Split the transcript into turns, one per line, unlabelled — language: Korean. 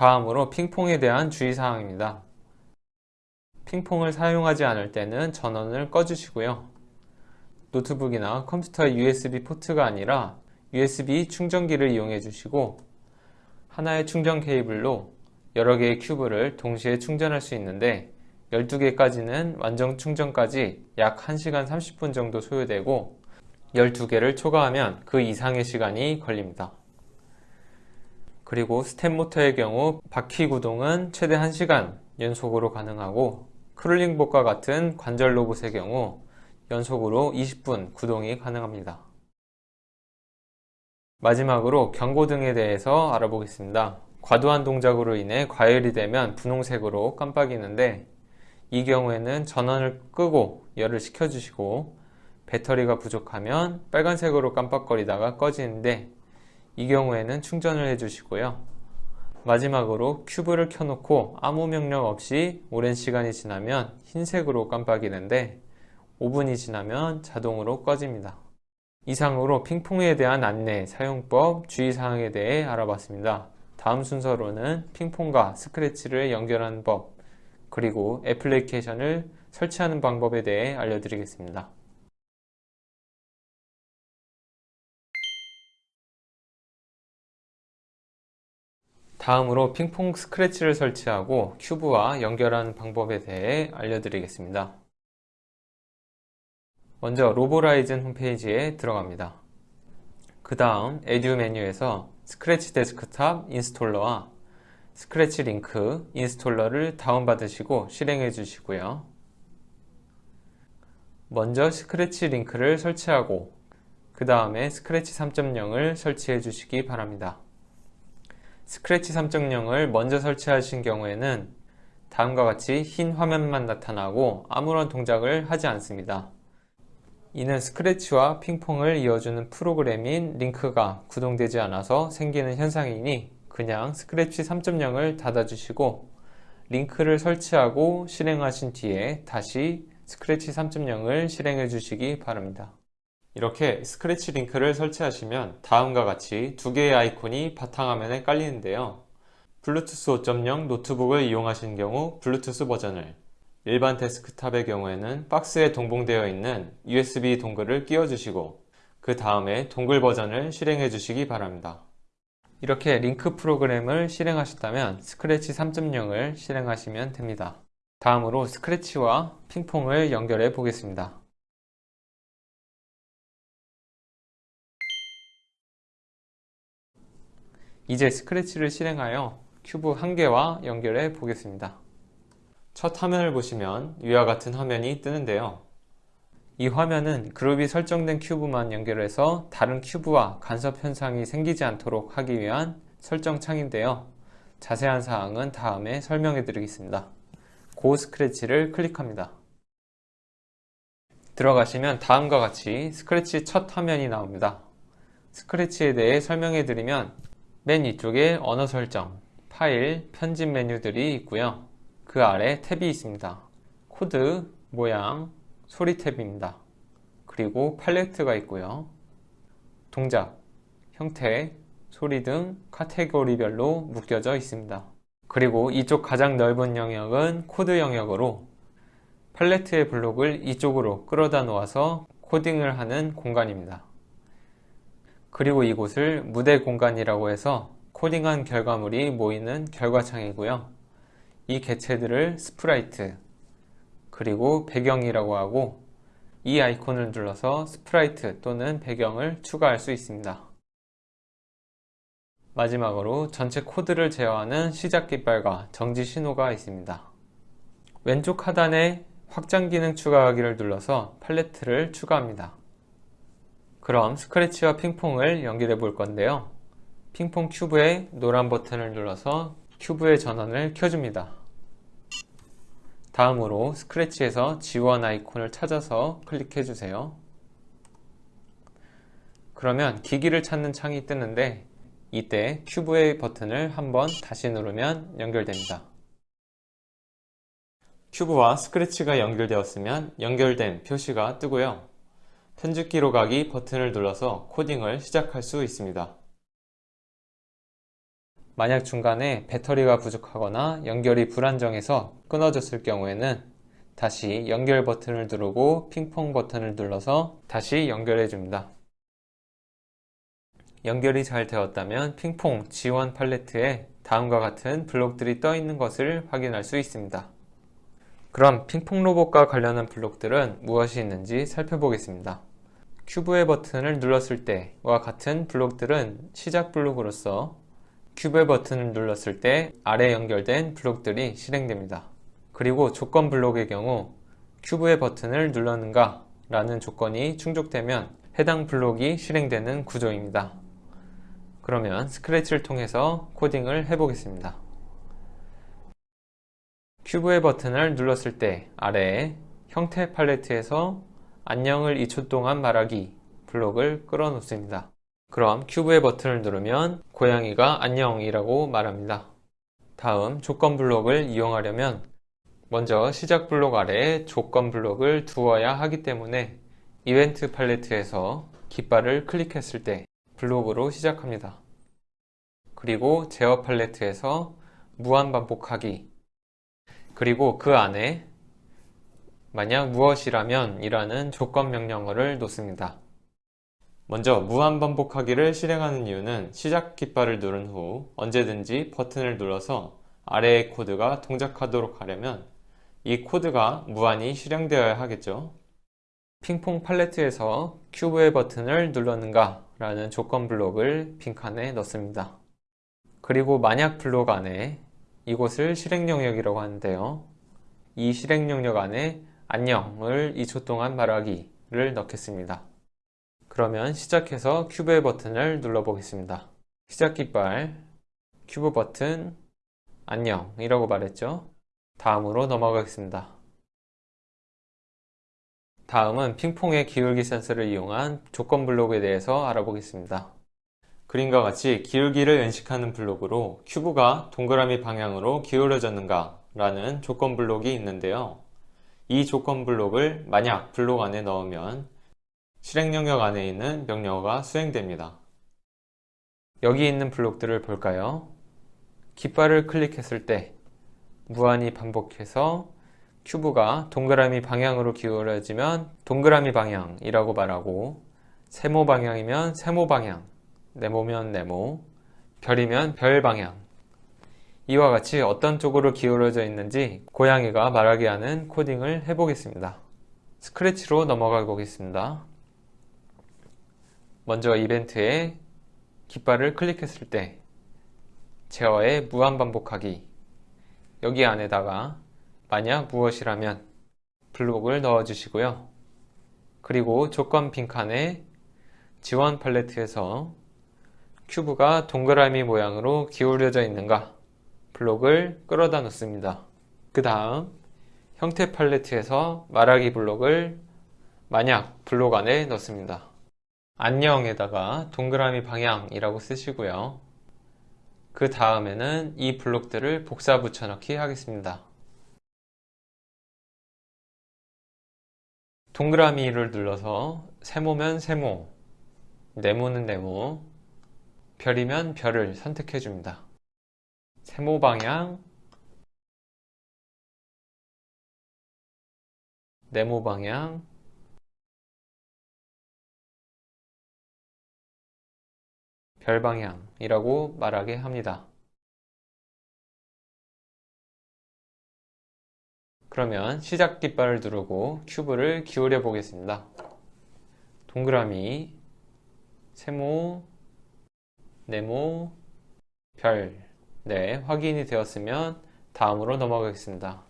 다음으로 핑퐁에 대한 주의사항입니다. 핑퐁을 사용하지 않을 때는 전원을 꺼주시고요. 노트북이나 컴퓨터 USB 포트가 아니라 USB 충전기를 이용해 주시고 하나의 충전 케이블로 여러 개의 큐브를 동시에 충전할 수 있는데 12개까지는 완전 충전까지 약 1시간 30분 정도 소요되고 12개를 초과하면 그 이상의 시간이 걸립니다. 그리고 스텝 모터의 경우 바퀴 구동은 최대 1시간 연속으로 가능하고 크롤링봇과 같은 관절 로봇의 경우 연속으로 20분 구동이 가능합니다. 마지막으로 경고등에 대해서 알아보겠습니다. 과도한 동작으로 인해 과열이 되면 분홍색으로 깜빡이는데 이 경우에는 전원을 끄고 열을 식혀주시고 배터리가 부족하면 빨간색으로 깜빡거리다가 꺼지는데 이 경우에는 충전을 해주시고요. 마지막으로 큐브를 켜놓고 아무 명령 없이 오랜 시간이 지나면 흰색으로 깜빡이는데 5분이 지나면 자동으로 꺼집니다. 이상으로 핑퐁에 대한 안내, 사용법, 주의사항에 대해 알아봤습니다. 다음 순서로는 핑퐁과 스크래치를 연결하는 법, 그리고 애플리케이션을 설치하는 방법에 대해 알려드리겠습니다. 다음으로 핑퐁 스크래치를 설치하고 큐브와 연결하는 방법에 대해 알려드리겠습니다. 먼저 로보라이즌 홈페이지에 들어갑니다. 그 다음 Edu 메뉴에서 스크래치 desktop installer와 스크래치 링크 installer를 다운받으시고 실행해 주시고요. 먼저 스크래치 링크를 설치하고 그 다음에 스크래치 3.0을 설치해 주시기 바랍니다. 스크래치 3.0을 먼저 설치하신 경우에는 다음과 같이 흰 화면만 나타나고 아무런 동작을 하지 않습니다. 이는 스크래치와 핑퐁을 이어주는 프로그램인 링크가 구동되지 않아서 생기는 현상이니 그냥 스크래치 3.0을 닫아주시고 링크를 설치하고 실행하신 뒤에 다시 스크래치 3.0을 실행해 주시기 바랍니다. 이렇게 스크래치 링크를 설치하시면 다음과 같이 두 개의 아이콘이 바탕화면에 깔리는데요. 블루투스 5.0 노트북을 이용하신 경우 블루투스 버전을 일반 데스크탑의 경우에는 박스에 동봉되어 있는 USB 동글을 끼워 주시고 그 다음에 dongle 버전을 실행해 주시기 바랍니다. 이렇게 링크 프로그램을 실행하셨다면 스크래치 3.0을 실행하시면 됩니다. 다음으로 스크래치와 핑퐁을 연결해 보겠습니다. 이제 스크래치를 실행하여 큐브 한 개와 연결해 보겠습니다. 첫 화면을 보시면 위와 같은 화면이 뜨는데요. 이 화면은 그룹이 설정된 큐브만 연결해서 다른 큐브와 간섭 현상이 생기지 않도록 하기 위한 설정 창인데요. 자세한 사항은 다음에 설명해 드리겠습니다. Go 스크래치를 클릭합니다. 들어가시면 다음과 같이 스크래치 첫 화면이 나옵니다. 스크래치에 대해 설명해 드리면 맨 위쪽에 언어 설정, 파일, 편집 메뉴들이 있고요. 그 아래 탭이 있습니다. 코드, 모양, 소리 탭입니다. 그리고 팔레트가 있고요. 동작, 형태, 소리 등 카테고리별로 묶여져 있습니다. 그리고 이쪽 가장 넓은 영역은 코드 영역으로 팔레트의 블록을 이쪽으로 끌어다 놓아서 코딩을 하는 공간입니다. 그리고 이곳을 무대 공간이라고 해서 코딩한 결과물이 보이는 결과창이고요. 이 개체들을 스프라이트 그리고 배경이라고 하고 이 아이콘을 눌러서 스프라이트 또는 배경을 추가할 수 있습니다. 마지막으로 전체 코드를 제어하는 시작 깃발과 정지 신호가 있습니다. 왼쪽 하단에 확장 기능 추가하기를 눌러서 팔레트를 추가합니다. 그럼 스크래치와 핑퐁을 연결해 볼 건데요. 핑퐁 큐브에 노란 버튼을 눌러서 큐브의 전원을 켜줍니다. 다음으로 스크래치에서 지원 아이콘을 찾아서 클릭해 주세요. 그러면 기기를 찾는 창이 뜨는데 이때 큐브의 버튼을 한번 다시 누르면 연결됩니다. 큐브와 스크래치가 연결되었으면 연결된 표시가 뜨고요. 편집기로 가기 버튼을 눌러서 코딩을 시작할 수 있습니다. 만약 중간에 배터리가 부족하거나 연결이 불안정해서 끊어졌을 경우에는 다시 연결 버튼을 누르고 핑퐁 버튼을 눌러서 다시 연결해 줍니다. 연결이 잘 되었다면 핑퐁 지원 팔레트에 다음과 같은 블록들이 떠 있는 것을 확인할 수 있습니다. 그럼 핑퐁 로봇과 관련한 블록들은 무엇이 있는지 살펴보겠습니다. 큐브의 버튼을 눌렀을 때와 같은 블록들은 시작 블록으로서 큐브의 버튼을 눌렀을 때 아래 연결된 블록들이 실행됩니다. 그리고 조건 블록의 경우 큐브의 버튼을 눌렀는가 라는 조건이 충족되면 해당 블록이 실행되는 구조입니다. 그러면 스크래치를 통해서 코딩을 해보겠습니다. 큐브의 버튼을 눌렀을 때 아래에 형태 팔레트에서 안녕을 2초 동안 말하기 블록을 끌어 놓습니다. 그럼 큐브의 버튼을 누르면 고양이가 안녕이라고 말합니다. 다음 조건 블록을 이용하려면 먼저 시작 블록 아래에 조건 블록을 두어야 하기 때문에 이벤트 팔레트에서 깃발을 클릭했을 때 블록으로 시작합니다. 그리고 제어 팔레트에서 무한 반복하기 그리고 그 안에 만약 무엇이라면 이라는 조건 명령어를 놓습니다. 먼저 무한 반복하기를 실행하는 이유는 시작 깃발을 누른 후 언제든지 버튼을 눌러서 아래의 코드가 동작하도록 하려면 이 코드가 무한히 실행되어야 하겠죠. 핑퐁 팔레트에서 큐브의 버튼을 눌렀는가 라는 조건 블록을 빈칸에 넣습니다. 그리고 만약 블록 안에 이곳을 실행 영역이라고 하는데요. 이 실행 영역 안에 안녕을 2초 동안 말하기를 넣겠습니다. 그러면 시작해서 큐브의 버튼을 눌러 보겠습니다. 시작 깃발, 큐브 버튼, 안녕 이라고 말했죠. 다음으로 넘어가겠습니다. 다음은 핑퐁의 기울기 센서를 이용한 조건 블록에 대해서 알아보겠습니다. 그림과 같이 기울기를 인식하는 블록으로 큐브가 동그라미 방향으로 기울어졌는가 라는 조건 블록이 있는데요. 이 조건 블록을 만약 블록 안에 넣으면 실행 영역 안에 있는 명령어가 수행됩니다. 여기 있는 블록들을 볼까요? 깃발을 클릭했을 때 무한히 반복해서 큐브가 동그라미 방향으로 기울어지면 동그라미 방향이라고 말하고 세모 방향이면 세모 방향, 네모면 네모, 별이면 별 방향 이와 같이 어떤 쪽으로 기울어져 있는지 고양이가 말하게 하는 코딩을 해보겠습니다. 스크래치로 넘어가 보겠습니다. 먼저 이벤트에 깃발을 클릭했을 때 제어의 무한 반복하기 여기 안에다가 만약 무엇이라면 블록을 넣어 주시고요. 그리고 조건 빈칸에 지원 팔레트에서 큐브가 동그라미 모양으로 기울여져 있는가 블록을 끌어다 놓습니다. 그 다음 형태 팔레트에서 말하기 블록을 만약 블록 안에 넣습니다. 안녕에다가 동그라미 방향이라고 쓰시고요. 그 다음에는 이 블록들을 복사 붙여넣기 하겠습니다. 동그라미를 눌러서 세모면 세모, 네모는 네모, 별이면 별을 선택해 줍니다. 세모 방향, 네모 방향, 별 방향이라고 말하게 합니다. 그러면 시작 깃발을 누르고 큐브를 기울여 보겠습니다. 동그라미, 세모, 네모, 별 네, 확인이 되었으면 다음으로 넘어가겠습니다.